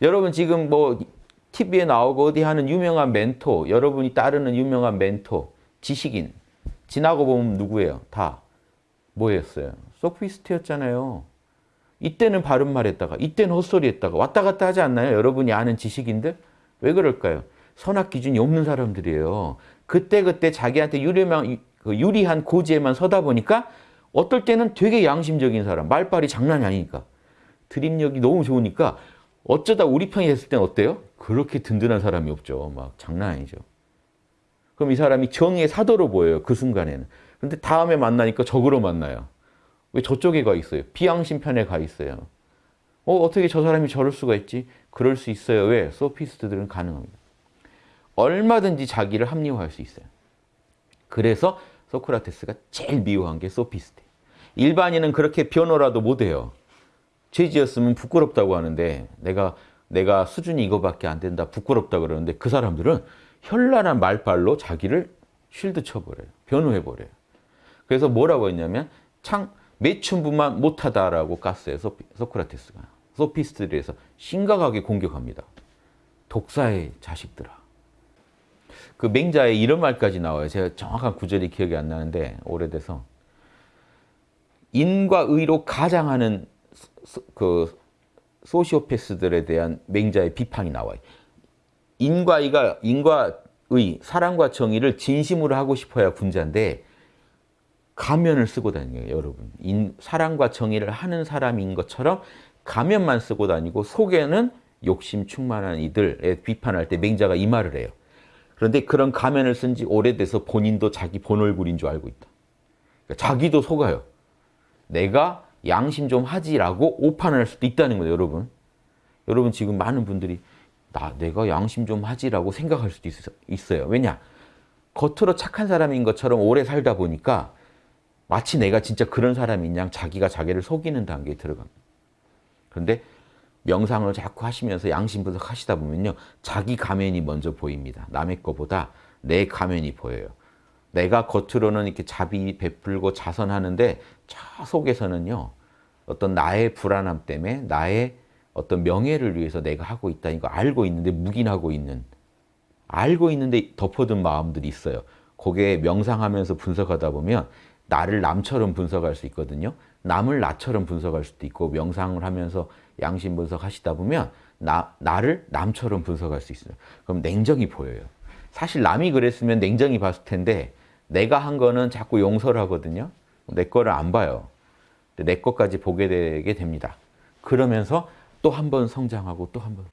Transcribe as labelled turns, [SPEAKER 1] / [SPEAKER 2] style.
[SPEAKER 1] 여러분 지금 뭐 TV에 나오고 어디 하는 유명한 멘토, 여러분이 따르는 유명한 멘토, 지식인 지나고 보면 누구예요? 다 뭐였어요? 소피스트였잖아요. 이때는 바른 말 했다가 이때는 헛소리 했다가 왔다 갔다 하지 않나요? 여러분이 아는 지식인들? 왜 그럴까요? 선악 기준이 없는 사람들이에요. 그때그때 자기한테 유리한, 그 유리한 고지에만 서다 보니까 어떨 때는 되게 양심적인 사람, 말빨이 장난이 아니니까. 드립력이 너무 좋으니까 어쩌다 우리 편이 됐을 땐 어때요? 그렇게 든든한 사람이 없죠. 막 장난 아니죠. 그럼 이 사람이 정의의 사도로 보여요. 그 순간에는. 근데 다음에 만나니까 적으로 만나요. 왜 저쪽에 가 있어요? 비양심 편에 가 있어요. 어, 어떻게 저 사람이 저럴 수가 있지? 그럴 수 있어요. 왜? 소피스트들은 가능합니다. 얼마든지 자기를 합리화할 수 있어요. 그래서 소크라테스가 제일 미워한 게 소피스트. 일반인은 그렇게 변호라도 못해요. 죄지었으면 부끄럽다고 하는데 내가 내가 수준이 이거밖에 안 된다 부끄럽다 그러는데 그 사람들은 현란한 말빨로 자기를 쉴드 쳐버려요. 변호해버려요. 그래서 뭐라고 했냐면 창 매춘부만 못하다라고. 소피, 소크라테스가. 소피스트들에서 심각하게 공격합니다. 독사의 자식들아. 그 맹자에 이런 말까지 나와요. 제가 정확한 구절이 기억이 안 나는데 오래돼서 인과 의로 가장하는 그 소시오패스들에 대한 맹자의 비판이 나와요. 인과 의가 인과 의, 사랑과 정의를 진심으로 하고 싶어야 군자인데 가면을 쓰고 다니는 여러분. 인, 사랑과 정의를 하는 사람인 것처럼 가면만 쓰고 다니고 속에는 욕심 충만한 이들에 비판할 때 맹자가 이 말을 해요. 그런데 그런 가면을 쓴 지 오래돼서 본인도 자기 본 얼굴인 줄 알고 있다. 그러니까 자기도 속아요. 내가 양심 좀 하지라고 오판을 할 수도 있다는 거예요, 여러분. 여러분 지금 많은 분들이 나 내가 양심 좀 하지라고 생각할 수도 있 어, 요 왜냐? 겉으로 착한 사람인 것처럼 오래 살다 보니까 마치 내가 진짜 그런 사람인 양 자기가 자기를 속이는 단계에 들어갑니다. 그런데 명상을 자꾸 하시면서 양심 분석하시다 보면요. 자기 가면이 먼저 보입니다. 남의 거보다 내 가면이 보여요. 내가 겉으로는 이렇게 자비 베풀고 자선하는데 저 속에서는요. 어떤 나의 불안함 때문에 나의 어떤 명예를 위해서 내가 하고 있다 이거 알고 있는데 묵인하고 있는 알고 있는데 덮어둔 마음들이 있어요. 거기에 명상하면서 분석하다 보면 나를 남처럼 분석할 수 있거든요. 남을 나처럼 분석할 수도 있고 명상을 하면서 양심 분석하시다 보면 나, 나를 남처럼 분석할 수 있어요. 그럼 냉정이 보여요. 사실 남이 그랬으면 냉정히 봤을 텐데 내가 한 거는 자꾸 용서를 하거든요. 내 거를 안 봐요. 내 것까지 보게 되게 됩니다. 그러면서 또 한 번 성장하고 또 한 번.